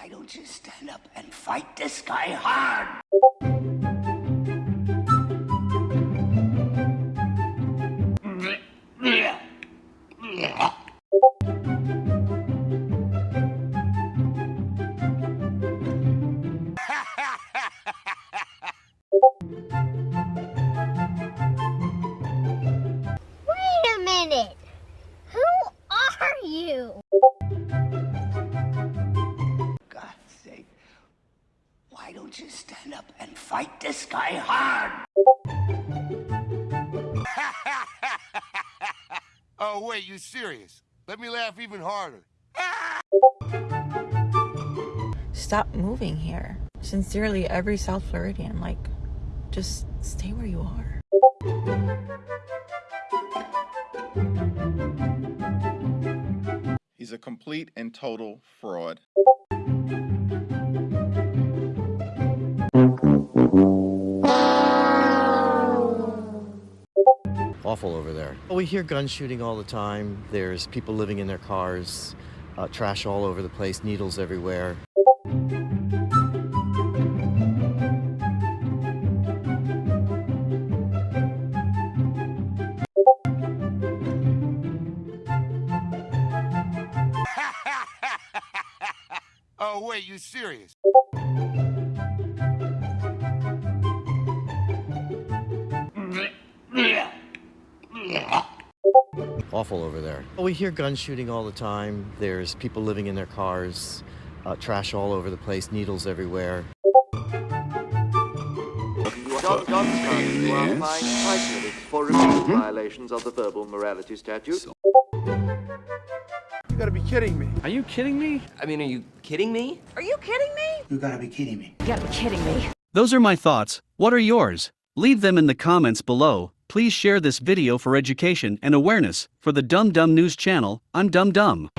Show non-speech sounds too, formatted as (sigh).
Why don't you stand up and fight this guy hard? Wait a minute. Who are you? Why don't you stand up and fight this guy hard? (laughs) Oh, wait, you serious? Let me laugh even harder. Stop moving here. Sincerely, every South Floridian. Like, just stay where you are. He's a complete and total fraud. Awful over there. We hear gun shooting all the time. There's people living in their cars, uh, trash all over the place, needles everywhere. (laughs) Oh, wait, you serious? Awful over there. We hear gun shooting all the time. There's people living in their cars, uh, trash all over the place, needles everywhere. John Johnstown, you are fined five minutes for repeated violations of the verbal morality statute. You gotta be kidding me. Are you kidding me? I mean, are you kidding me? Are you kidding me? You gotta be kidding me. You gotta be kidding me. Those are my thoughts. What are yours? Leave them in the comments below. Please share this video for education and awareness. For the Dumb Dumb News channel, I'm Dumb Dumb.